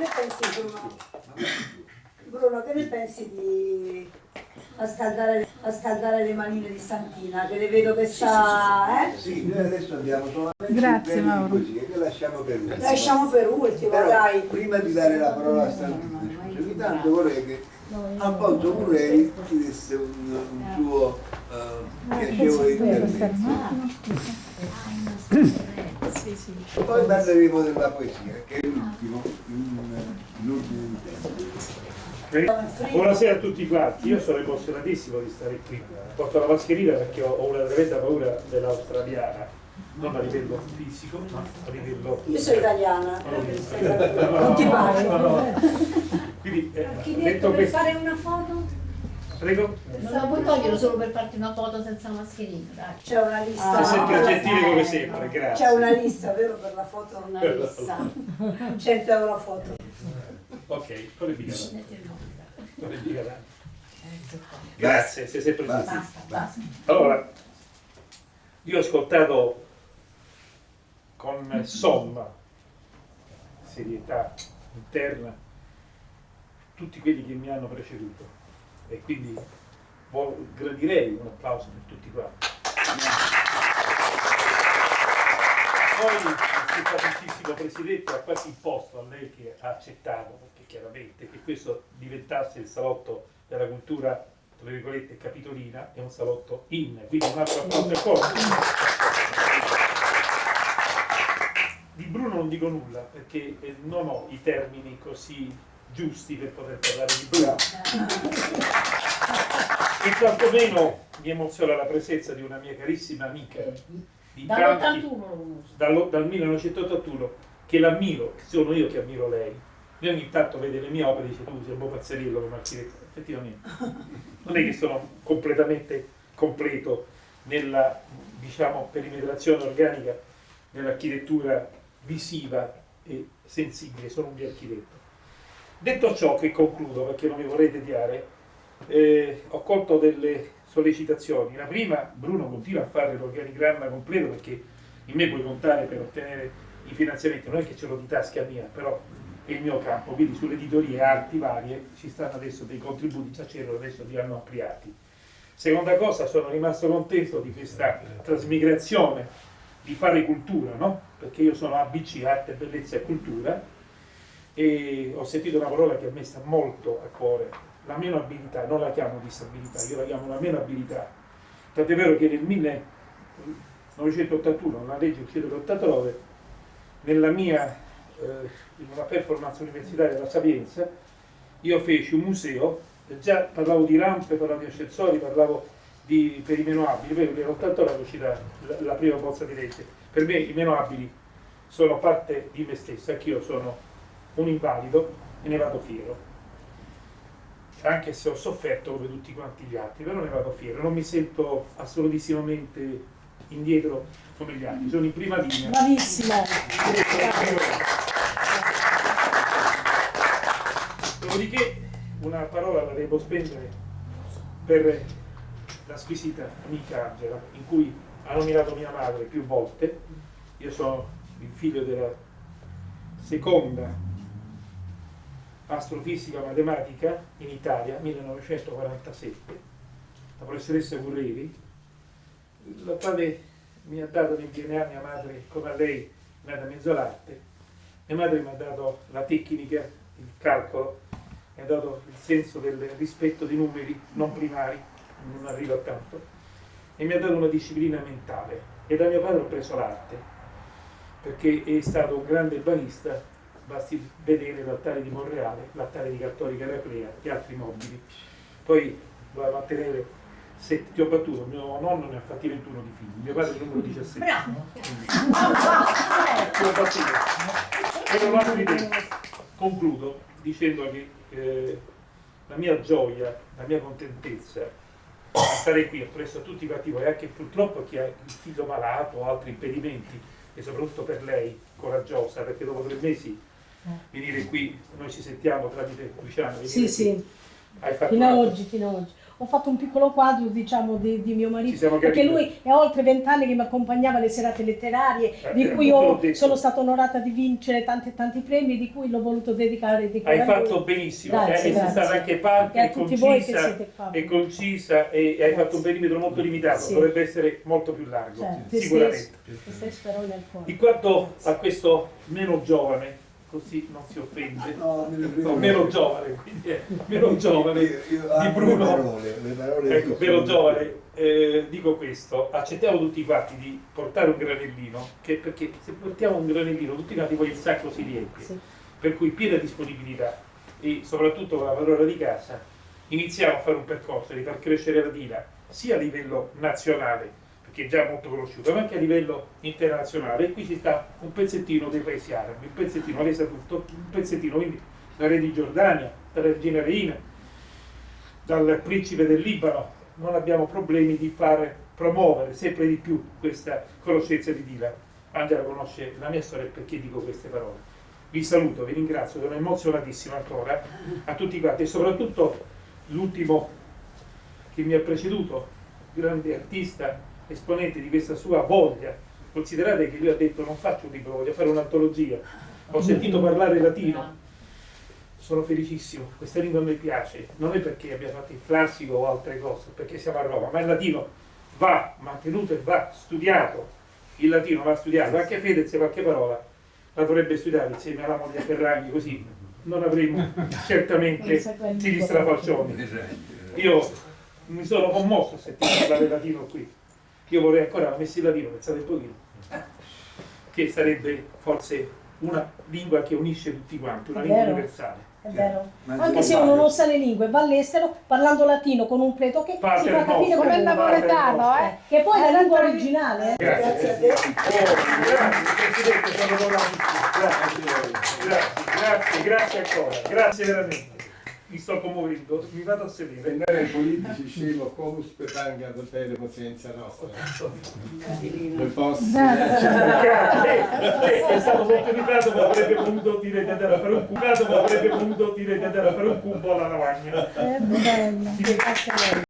ne pensi Bruno? Bruno, che ne pensi di a scaldare, a scaldare le manine di Santina? Che le vedo che sta... Eh? Sì, noi adesso abbiamo solamente Grazie, Mauro. così, che lasciamo per ultimo. Lasciamo per ultimo, Però, dai. prima di dare la parola a Santina, ogni tanto vorrei che Alfonso Murreri ci desse un, un suo eh, piacevole intervento. Poi parleremo della poesia, che è l'ultimo, in- l'ultimo intento. Buonasera a tutti quanti, io sono emozionatissimo di stare qui. Porto la mascherina perché ho una tremenda paura dell'australiana, non a livello fisico, ma a livello... Io sono italiana. No, Non ti pare. no, no. Quindi, eh, detto per questo, fare una foto? Prego, Non la puoi togliere solo per farti una foto senza mascherina. C'è una lista. sei sempre Ah, gentile come sempre, grazie. C'è una lista, vero, per la foto? Una lista. 100 euro a foto. Ok, è il nome, dai. non è mica tanto. Grazie, sei sempre gentile. Basta, basta. Allora, io ho ascoltato con somma serietà interna tutti quelli che mi hanno preceduto e quindi gradirei un applauso per tutti quanti. Poi il simpaticissimo Presidente ha quasi imposto a lei che ha accettato, perché chiaramente che questo diventasse il salotto della cultura, tra virgolette, capitolina, è un salotto in, quindi un altro applauso è forte. Di Bruno non dico nulla perché non ho i termini così giusti per poter parlare di Bruno. E quantomeno mi emoziona la presenza di una mia carissima amica di tanti, Dall'81 lo conosco. dallo- dal 1981 che l'ammiro, sono io che ammiro lei. Lei ogni tanto vede le mie opere e dice tu sei un po' pazzeriello come architetto. Effettivamente, non è che sono completamente completo nella diciamo, perimetrazione organica dell'architettura visiva e sensibile, sono un mio architetto. Detto ciò, che concludo perché non mi vorrei tediare, eh, ho colto delle sollecitazioni. La prima, Bruno continua a fare l'organigramma completo perché in me puoi contare per ottenere i finanziamenti, non è che ce l'ho di tasca mia, però è il mio campo, quindi sulle editorie arti varie ci stanno adesso dei contributi, già c'erano, adesso li hanno ampliati. Seconda cosa, sono rimasto contento di questa trasmigrazione di fare cultura, no? Perché io sono ABC, arte, bellezza e cultura, e ho sentito una parola che a me sta molto a cuore, la meno abilità, non la chiamo disabilità, io la chiamo la meno abilità. Tant'è vero che nel 1981, una legge uscita nell'89, nella mia, eh, in una performance universitaria della Sapienza, io feci un museo, già parlavo di rampe, parlavo di ascensori, parlavo di, per i meno abili, poi nell'89 è uscita la, la prima bozza di legge. Per me i meno abili sono parte di me stesso, anch'io sono un invalido e ne vado fiero. Anche se ho sofferto come tutti quanti gli altri, però ne vado fiero, non mi sento assolutissimamente indietro come gli altri, sono in prima linea. Bravissimo. Dopodiché una parola la devo spendere per la squisita amica Angela, in cui ha nominato mia madre più volte. Io sono il figlio della seconda astrofisica matematica in Italia, 1947, la professoressa Gurreri, la quale mi ha dato nel DNA mia madre, come a lei, nata mezzolarte. Mia madre mi ha dato la tecnica, il calcolo, mi ha dato il senso del rispetto dei numeri non primari, non arrivo a tanto, e mi ha dato una disciplina mentale. E da mio padre ho preso l'arte, perché è stato un grande banista, basti vedere l'altare di Monreale, l'altare di Cattolica Eraclea e altri mobili. Poi doveva mantenere sette, ti ho battuto, mio nonno ne ha fatti 21 di figli, mio padre il numero 17. Bravo. Ti ho battuto. Un lato di tempo. Concludo dicendo che eh, la mia gioia, la mia contentezza a stare qui appresso a tutti quanti voi, anche purtroppo chi ha il figlio malato o altri impedimenti, e soprattutto per lei, coraggiosa, perché dopo tre mesi venire qui, noi ci sentiamo tramite Luciano, Sì, sì. fatto Fino a una- oggi, fino a oggi. Ho fatto un piccolo quadro, diciamo, di, di mio marito, perché lui è oltre vent'anni che mi accompagnava alle serate letterarie, Eh, di eh, cui detto. sono stata onorata di vincere tanti e tanti premi, di cui l'ho voluto dedicare. dedicare Hai a lui. fatto benissimo, Grazie, eh, sei grazie. stata anche parte e concisa, e concisa e, e hai fatto un perimetro molto limitato, Sì. dovrebbe essere molto più largo, te sicuramente. stesso, te stesso. In quanto a questo meno giovane, così non si offende, No, no, meno giovane, quindi è meno giovane Io- io di amo Bruno. Le parole, le parole Ecco, vero giovane, eh, dico questo, accettiamo tutti quanti di portare un granellino, che perché se portiamo un granellino tutti quanti poi il sacco si riempie, Sì. per cui piena disponibilità e soprattutto con la padrona di casa iniziamo a fare un percorso di far crescere la Dina sia a livello nazionale, perché è già molto conosciuta, ma anche a livello internazionale e qui ci sta un pezzettino dei paesi arabi, un pezzettino, lei sa tutto, un pezzettino, quindi la re di Giordania, la regina Reina, dal principe del Libano, non abbiamo problemi di far promuovere sempre di più questa conoscenza di Dila. Angela conosce la mia storia e perché dico queste parole. Vi saluto, vi ringrazio, sono emozionatissimo ancora a tutti quanti e soprattutto l'ultimo che mi ha preceduto, grande artista, esponente di questa sua voglia. Considerate che lui ha detto non faccio un libro, voglio fare un'antologia. Ho sentito parlare latino, sono felicissimo, questa lingua a me piace, non è perché abbia fatto il classico o altre cose, perché siamo a Roma, ma il latino va mantenuto e va studiato, il latino va studiato, anche Fedez qualche parola la dovrebbe studiare insieme alla moglie Ferragni, così non avremo certamente tiri strafalcioni. Io mi sono commosso a sentire parlare latino qui, io vorrei ancora messi il latino, pensate un pochino, che sarebbe forse una lingua che unisce tutti quanti, una È lingua vero. universale. È vero. Ma Anche se uno non sa le lingue, va all'estero parlando latino con un pleto che si Pater fa capire come il napoletano, eh. Che poi è la lingua originale. eh. Grazie. Grazie a te. Grazie Presidente, sono bravissimo. Grazie, grazie, grazie, grazie ancora, grazie veramente. Mi sto commuovendo, mi vado a sedere. Vendere ai politici scemo comus petanga da pelle pazienza nostra. Non posso. Grazie. Eh, È stato sottolineato ma avrebbe voluto dire di andare a fare un cubo, ma avrebbe voluto dire di andare a fare un cubo alla lavagna. È bello.